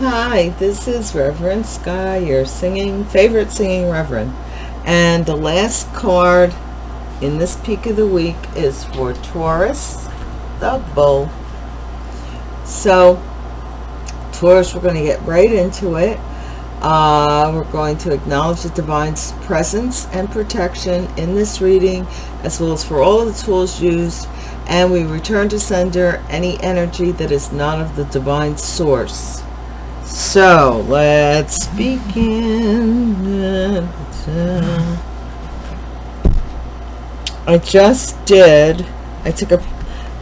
Hi, this is Reverend Sky, your singing favorite singing reverend. And the last card in this peak of the week is for Taurus, the bull. So, Taurus, we're going to get right into it. Uh, we're going to acknowledge the divine presence and protection in this reading, as well as for all of the tools used. And we return to sender any energy that is not of the divine source. So, let's begin. I just did, I took a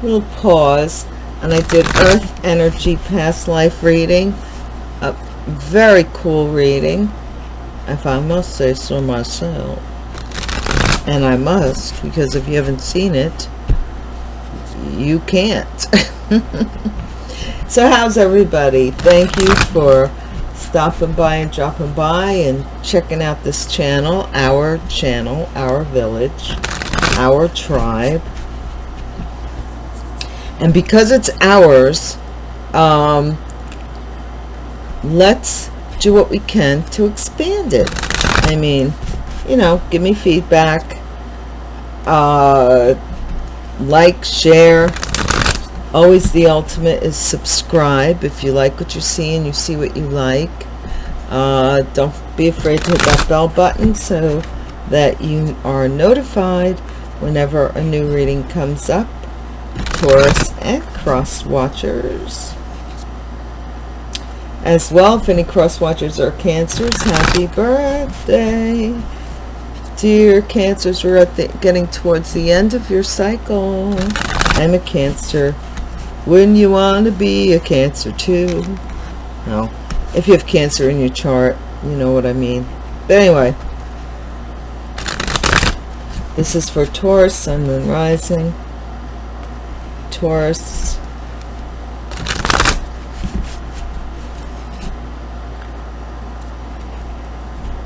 little pause, and I did Earth Energy Past Life reading A very cool reading if I must say so myself and I must because if you haven't seen it you can't so how's everybody? Thank you for stopping by and dropping by and checking out this channel our channel our village our tribe. And because it's ours um, let's do what we can to expand it. I mean you know give me feedback uh like share always the ultimate is subscribe if you like what you see and you see what you like. Uh don't be afraid to hit that bell button so that you are notified whenever a new reading comes up. Taurus and cross watchers as well if any cross watchers are cancers happy birthday. Dear cancers we're at the, getting towards the end of your cycle. I'm a cancer wouldn't you want to be a cancer too no if you have cancer in your chart you know what i mean. But anyway. This is for taurus sun moon rising. Taurus.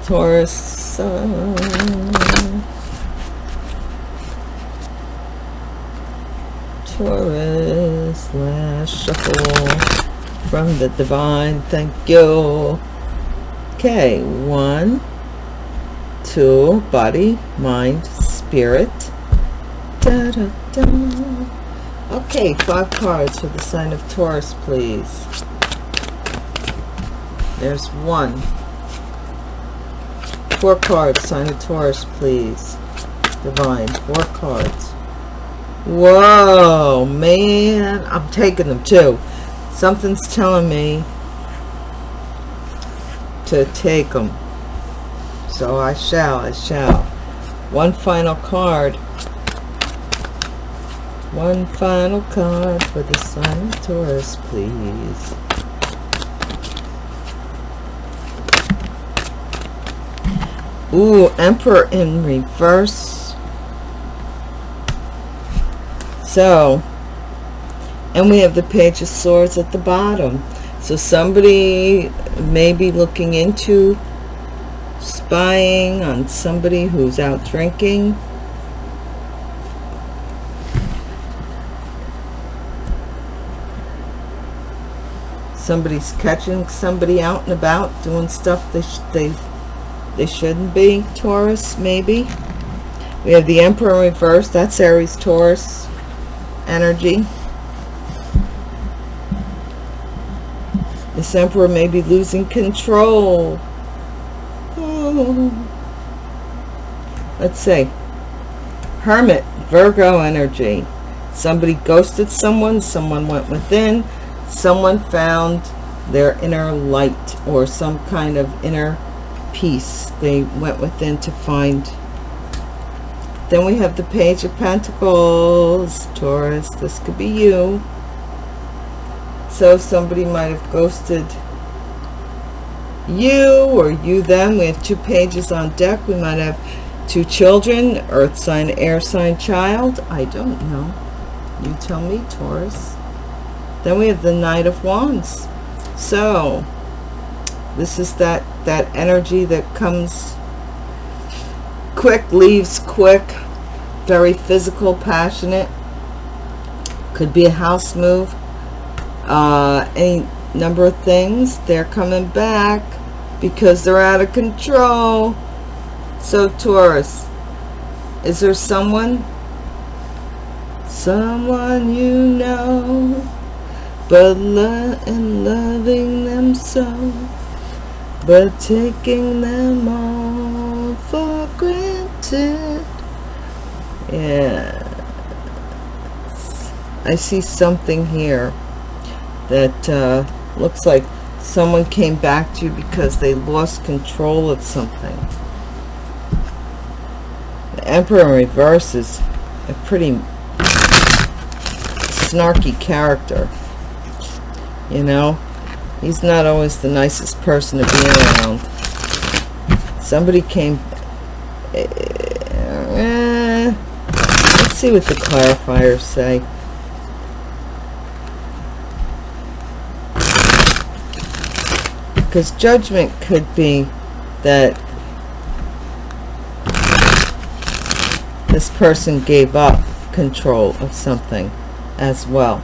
Taurus Sun. Taurus last shuffle from the divine. Thank you. Okay, one, two, body, mind, spirit. Da, da, da. Okay, five cards for the sign of Taurus, please. There's one four cards sign of taurus please divine four cards whoa man i'm taking them too. Something's telling me to take them so i shall i shall. One final card. One final card for the sign of taurus please. Ooh, Emperor in reverse. So, and we have the Page of Swords at the bottom. So somebody may be looking into spying on somebody who's out drinking. Somebody's catching somebody out and about doing stuff they, they they shouldn't be Taurus maybe we have the Emperor in reverse that's Aries Taurus energy. This Emperor may be losing control. Oh. let's see. Hermit Virgo energy. Somebody ghosted someone someone went within someone found their inner light or some kind of inner peace. They went within to find then we have the page of pentacles taurus this could be you. So somebody might have ghosted you or you them. We have two pages on deck. We might have two children earth sign air sign child. I don't know. You tell me taurus. Then we have the knight of wands. So this is that that energy that comes quick leaves quick very physical passionate could be a house move uh any number of things. They're coming back because they're out of control. So Taurus, is there someone? Someone you know, but lo and loving them so, but taking them all for granted. Yeah. I see something here that uh, looks like someone came back to you because they lost control of something. The Emperor in reverse is a pretty snarky character. You know, he's not always the nicest person to be around. Somebody came... See what the clarifiers say. because judgment could be that this person gave up control of something as well.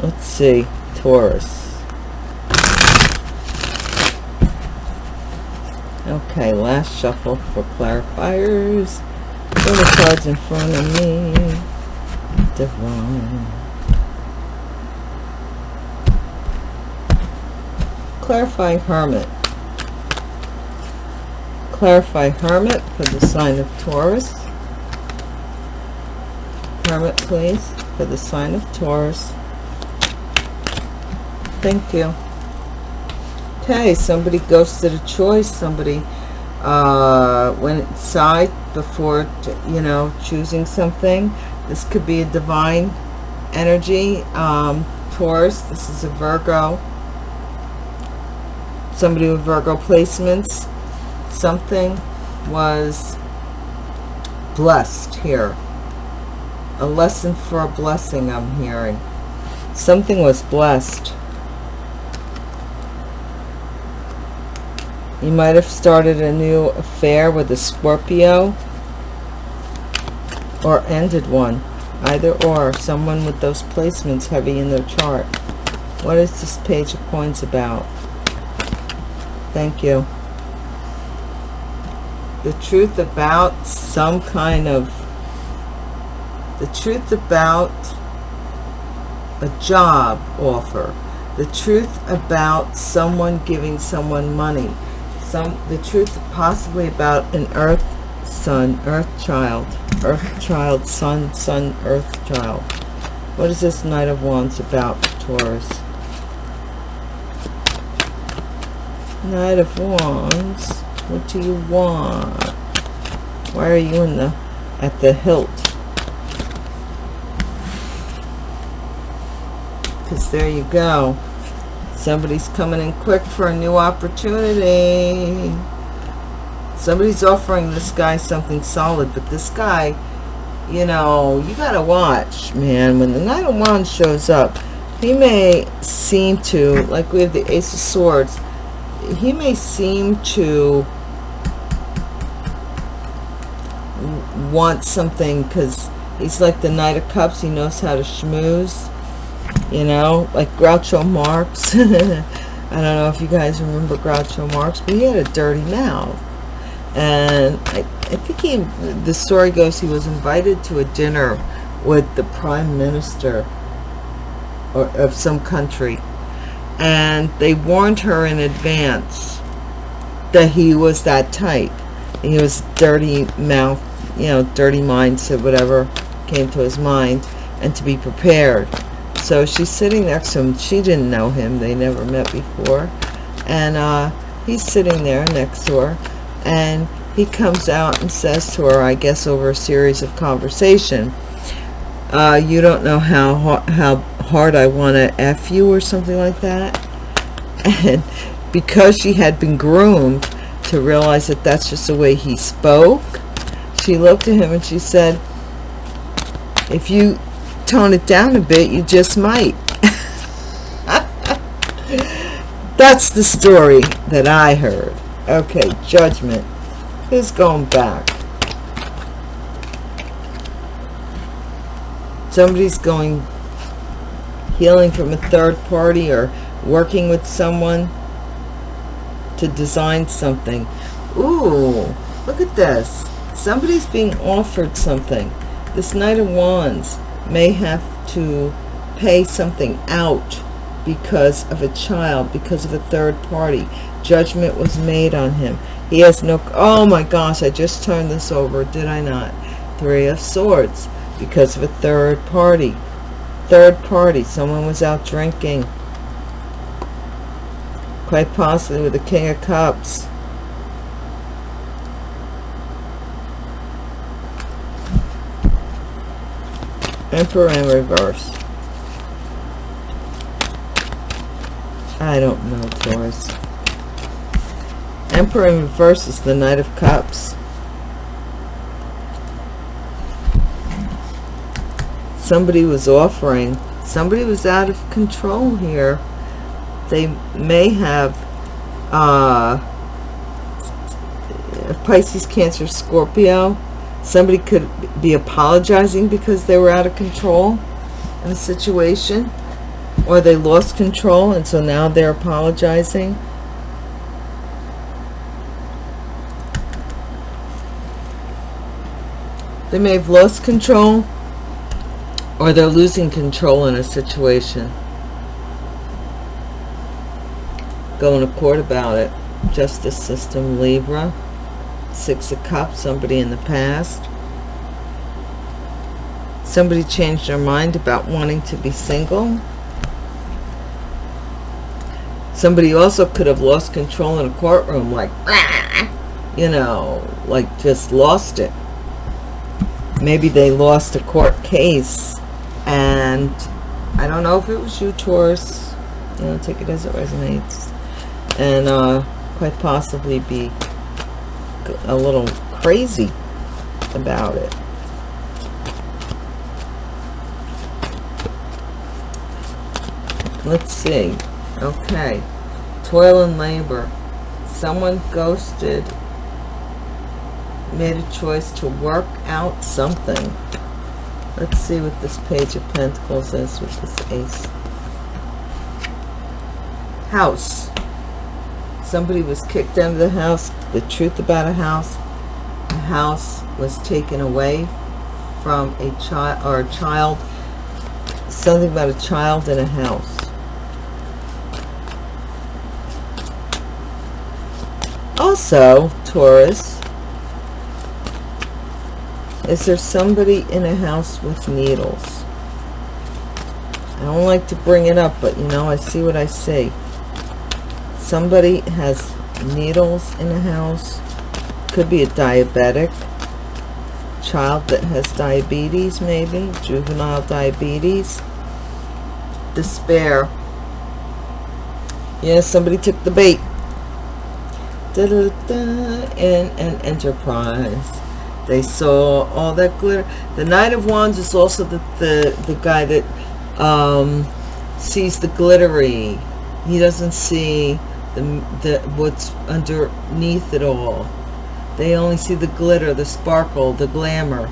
Let's see, Taurus. Okay, last shuffle for clarifiers. Put the cards in front of me divine. Clarify Hermit. Clarify Hermit for the sign of Taurus. Hermit, please, for the sign of Taurus. Thank you. Okay, somebody ghosted a choice. Somebody uh, went inside before, you know, choosing something. This could be a divine energy. Um, Taurus, this is a Virgo. Somebody with Virgo placements. Something was blessed here. A lesson for a blessing I'm hearing. Something was blessed. You might have started a new affair with a Scorpio or ended one. Either or someone with those placements heavy in their chart. What is this page of coins about? Thank you. The truth about some kind of the truth about a job offer. The truth about someone giving someone money some the truth possibly about an earth son earth child earth child sun sun earth child. What is this knight of wands about taurus? Knight of wands what do you want? Why are you in the at the hilt? Because there you go somebody's coming in quick for a new opportunity. Somebody's offering this guy something solid but this guy you know you gotta watch man. When the knight of wands shows up he may seem to like we have the ace of swords he may seem to want something because he's like the knight of cups. He knows how to schmooze you know like groucho marx. I don't know if you guys remember groucho marx but he had a dirty mouth. And I, I think he the story goes he was invited to a dinner with the prime minister or of some country. And they warned her in advance that he was that type. He was dirty mouth you know dirty mindset whatever came to his mind and to be prepared so she's sitting next to him. She didn't know him. They never met before. And uh, he's sitting there next to her. And he comes out and says to her I guess over a series of conversation uh, you don't know how how hard I want to F you or something like that? And because she had been groomed to realize that that's just the way he spoke she looked at him and she said if you tone it down a bit you just might. That's the story that I heard. Okay judgment is going back. Somebody's going healing from a third party or working with someone to design something. Ooh look at this. Somebody's being offered something. This knight of wands may have to pay something out because of a child because of a third party. Judgment was made on him. He has no oh my gosh i just turned this over did i not? Three of swords because of a third party. Third party someone was out drinking. Quite possibly with the king of cups emperor in reverse. I don't know Taurus emperor in reverse is the knight of cups. Somebody was offering somebody was out of control here. They may have uh pisces cancer scorpio somebody could be apologizing because they were out of control in a situation or they lost control and so now they're apologizing. They may have lost control or they're losing control in a situation. Going to court about it. Justice system libra six of cups somebody in the past. Somebody changed their mind about wanting to be single. Somebody also could have lost control in a courtroom like you know like just lost it. Maybe they lost a court case and I don't know if it was you Taurus. You know take it as it resonates? And uh, quite possibly be a little crazy about it. Let's see. Okay. Toil and labor. Someone ghosted made a choice to work out something. Let's see what this Page of Pentacles is with this Ace. House. Somebody was kicked out of the house. The truth about a house. A house was taken away from a child or a child. Something about a child in a house. Also, Taurus, is there somebody in a house with needles? I don't like to bring it up, but you know, I see what I see. Somebody has needles in a house. Could be a diabetic. Child that has diabetes, maybe. Juvenile diabetes. Despair. Yeah, somebody took the bait. Da -da -da, in an enterprise they saw all that glitter the knight of wands is also the the, the guy that um, sees the glittery he doesn't see the, the what's underneath it all they only see the glitter the sparkle the glamour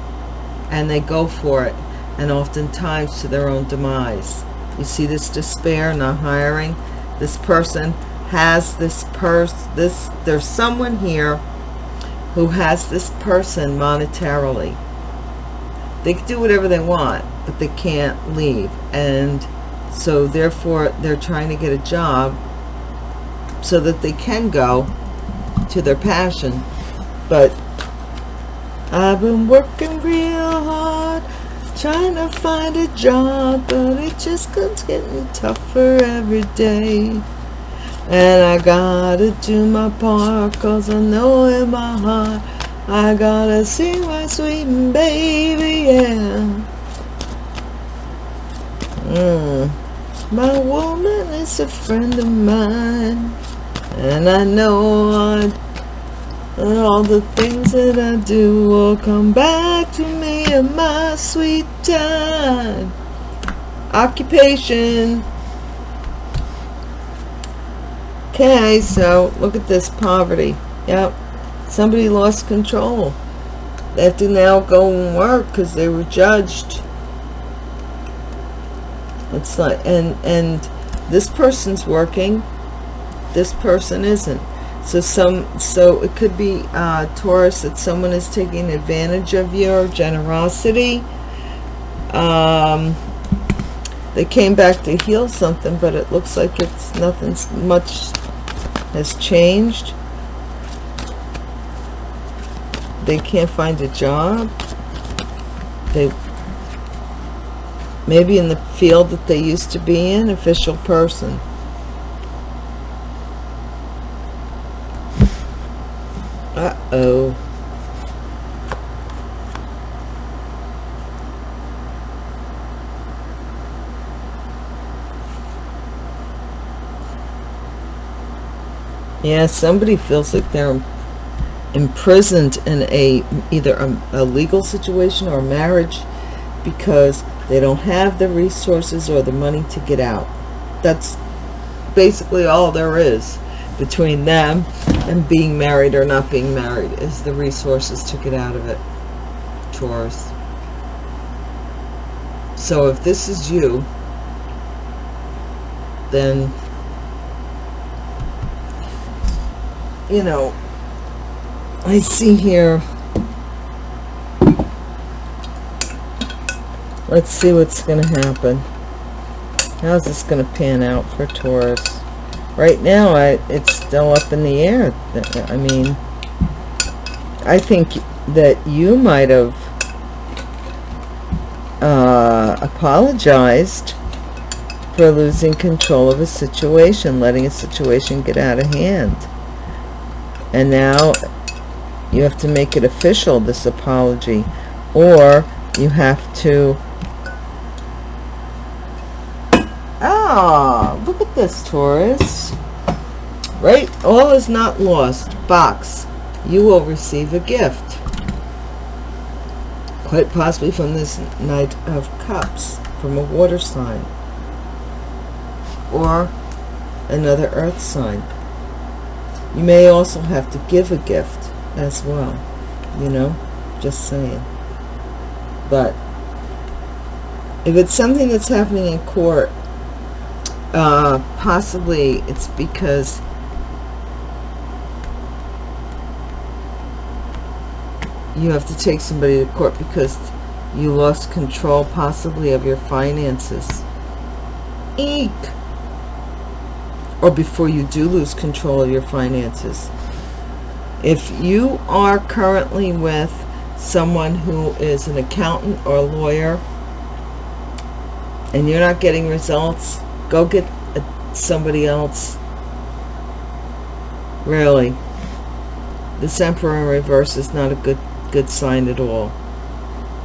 and they go for it and oftentimes to their own demise you see this despair not hiring this person has this purse this there's someone here who has this person monetarily. They can do whatever they want, but they can't leave. And so therefore they're trying to get a job so that they can go to their passion. But I've been working real hard trying to find a job, but it just keeps getting tougher every day. And I gotta do my part Cause I know in my heart I gotta see my sweet baby, yeah mm. My woman is a friend of mine And I know I, all the things that I do will come back to me in my sweet time Occupation Okay, so look at this poverty. Yep, somebody lost control. They have to now go and work because they were judged. it's like and and this person's working this person isn't. So some so it could be uh taurus that someone is taking advantage of your generosity. Um they came back to heal something but it looks like it's nothing's much has changed. They can't find a job. They maybe in the field that they used to be in official person uh-oh. Yeah somebody feels like they're imprisoned in a either a, a legal situation or marriage because they don't have the resources or the money to get out. That's basically all there is between them and being married or not being married is the resources to get out of it Taurus. So if this is you then you know I see here let's see what's going to happen. How's this going to pan out for Taurus right now I, it's still up in the air. I mean I think that you might have uh, apologized for losing control of a situation letting a situation get out of hand. And now you have to make it official this apology or you have to look at this Taurus. Right? All is not lost. Box. You will receive a gift. Quite possibly from this knight of cups from a water sign. Or another earth sign. You may also have to give a gift as well you know? Just saying. But if it's something that's happening in court uh possibly it's because you have to take somebody to court because you lost control possibly of your finances. Eek. Or before you do lose control of your finances. If you are currently with someone who is an accountant or a lawyer and you're not getting results go get a, somebody else. Really. This emperor in reverse is not a good good sign at all.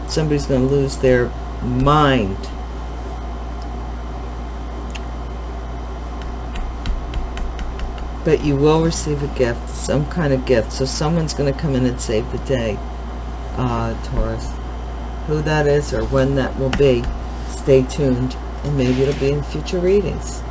Somebody's going to lose their mind. But you will receive a gift some kind of gift. So someone's going to come in and save the day. Uh, Taurus. Who that is or when that will be stay tuned and maybe it'll be in future readings.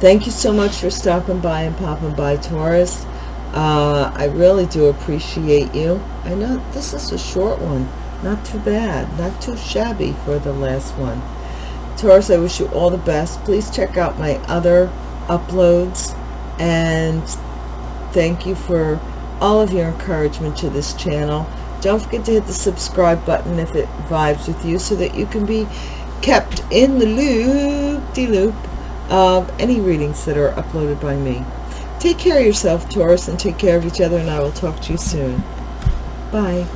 Thank you so much for stopping by and popping by Taurus. Uh, I really do appreciate you. I know this is a short one. Not too bad. Not too shabby for the last one. Taurus I wish you all the best. Please check out my other uploads. And thank you for all of your encouragement to this channel. Don't forget to hit the subscribe button if it vibes with you so that you can be kept in the loop-de-loop -loop of any readings that are uploaded by me. Take care of yourself Taurus and take care of each other and I will talk to you soon. Bye